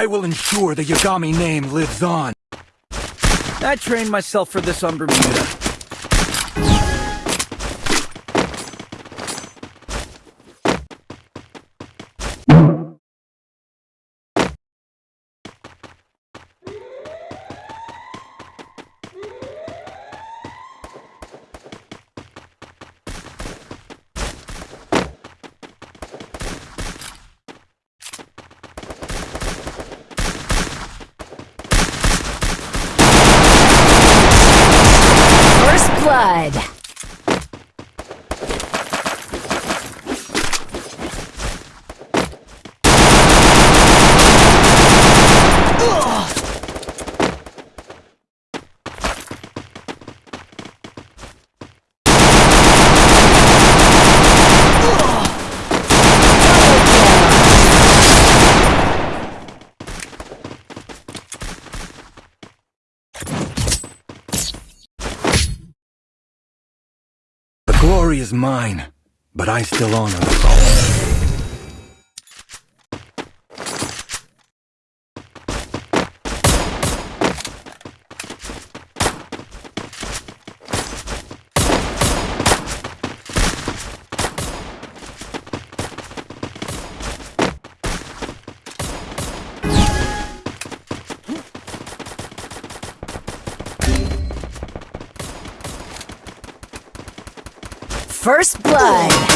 I will ensure the Yagami name lives on. I trained myself for this on Bermuda. First blood. The glory is mine, but I still honor the. First blood.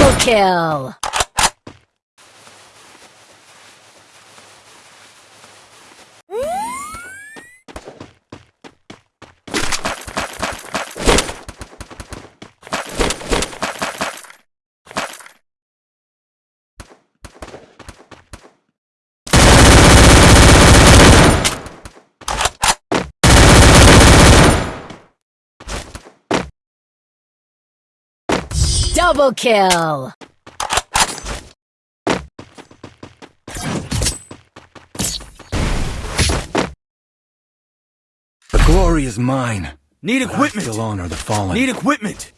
Double kill. Double kill. The glory is mine. Need but I equipment. still honor the fallen. Need equipment.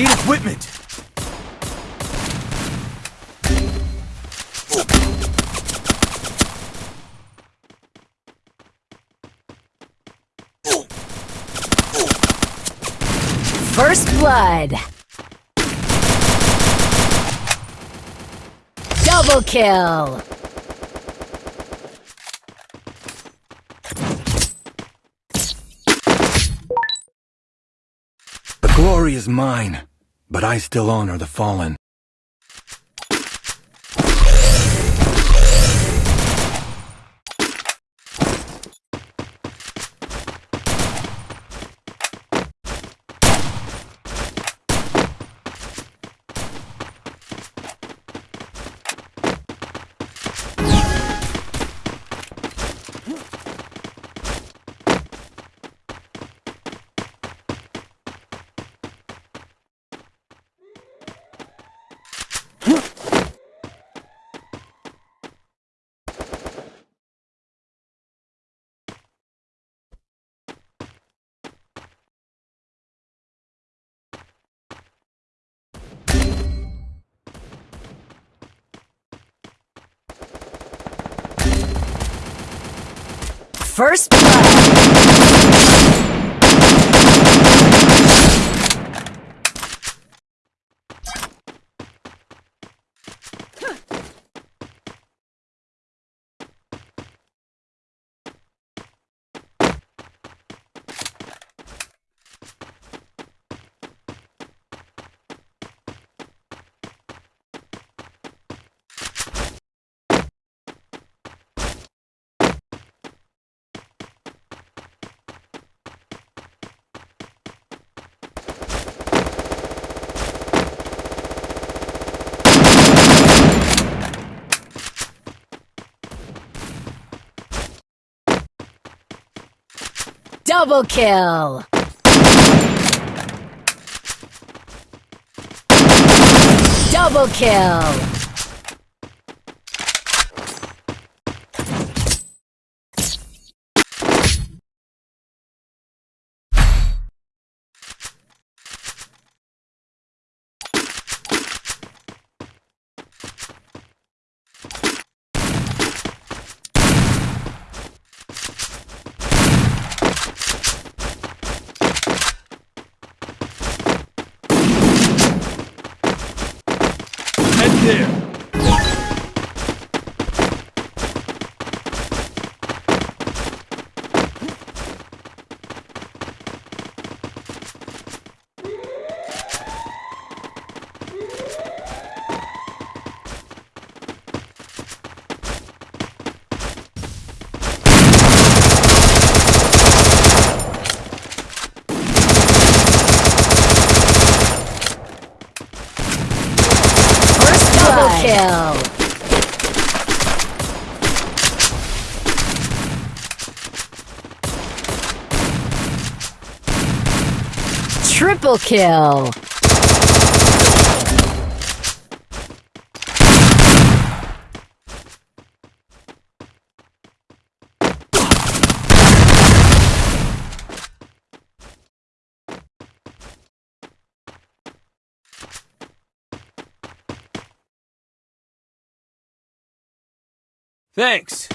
Need equipment. First blood. Double kill. The glory is mine, but I still honor the fallen. First blood. Double kill. Double kill. There. First double kill. Triple kill. Thanks.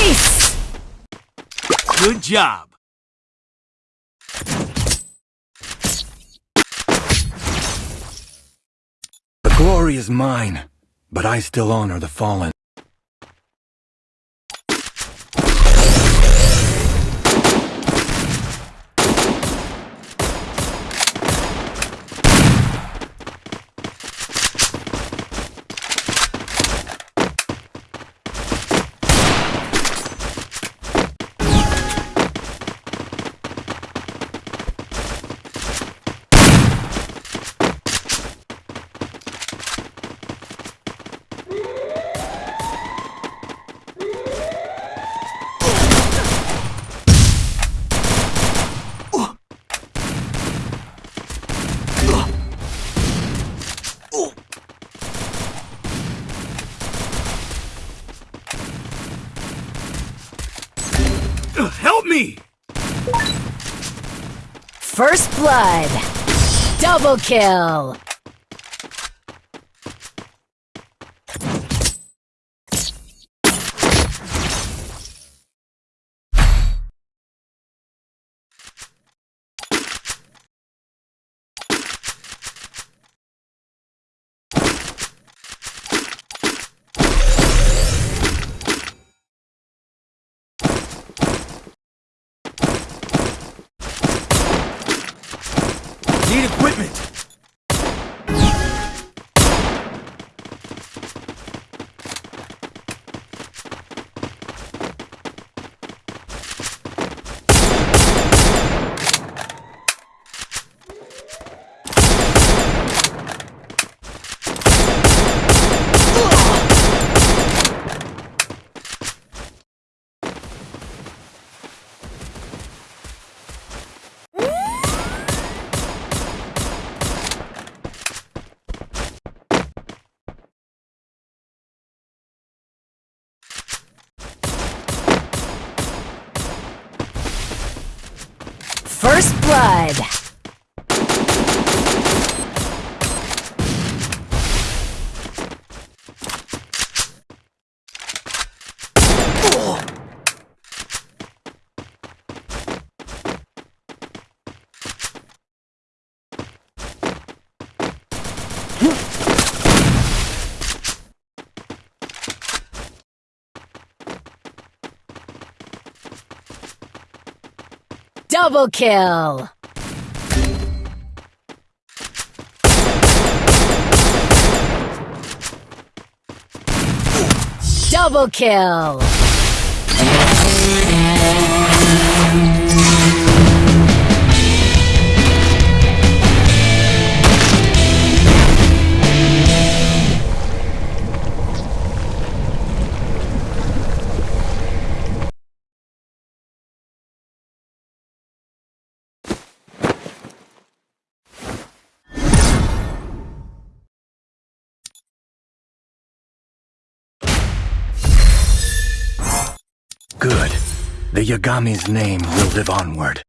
Ace! Good job. The glory is mine, but I still honor the fallen. Blood. Double kill. Equipment. First blood. Double kill. Double kill. Good. The Yagami's name will live onward.